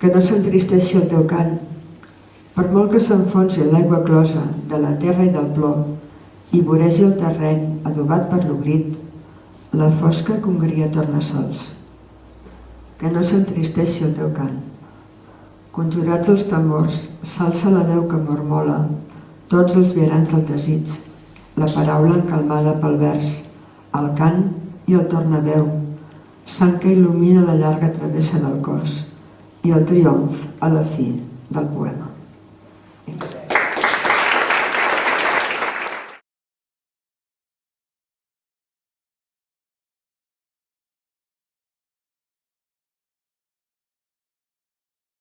que no s'entristeixi el teu cant, per molt que s'enfonsi l'aigua closa de la terra i del plor i voregi el terreny adobat per l'oblit, la fosca congria torna sols. Que no s'entristeixi el teu cant. Conjurats els tambors, s'alça la veu que mormola tots els viarans del desig, la paraula encalmada pel vers, el cant i el tornaveu, sang que il·lumina la llarga travessa del cos i el triomf a la fi del poema.